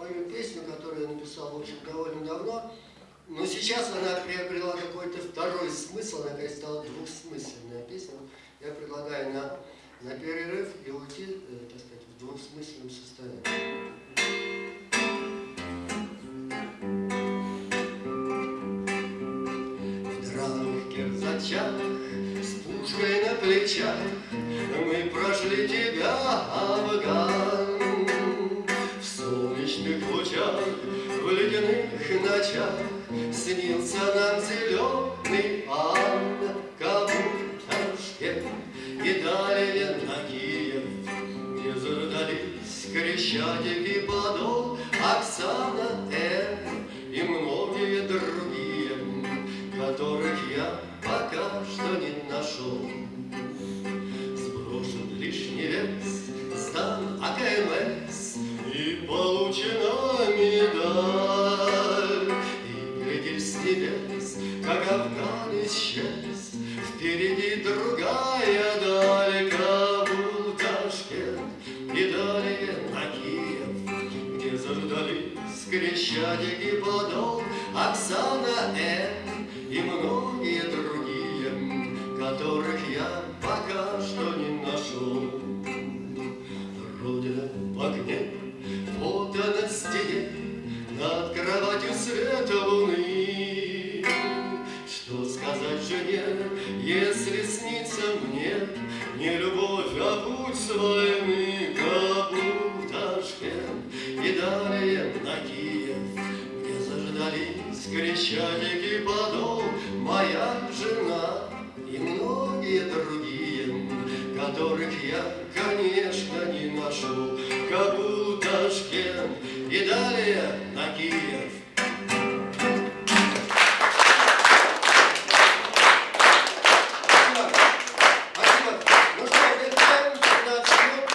спою песню, которую я написал, в общем, довольно давно. Но сейчас она приобрела какой-то второй смысл, она, конечно, стала двухсмысленная песня. Я предлагаю на, на перерыв и уйти, э, так сказать, в двухсмысленном состоянии. Кирзачах, с пушкой на плечах, Мы прошли тебя, Афган. Ночах Снился нам зеленый ад, Кабул, Ташкент и далее на Киев, Где заждались Крещатик и Исчез, Впереди другая даль, Кабул, Ташкент и далее на Киев, Где заждались Крещатик и Подол, Оксана М. и многие другие, Которых я пока что не нашел. Родина в огне, фото на стене, Над кроватью света луны. Жене, если снится мне Не любовь, а путь с войны, Кабул, Ташкент и далее на Киев, Где заждались Крещатик и Подол, Моя жена и многие другие, Которых я, конечно, не нашел. Кабул, Ташкент и далее на Киев,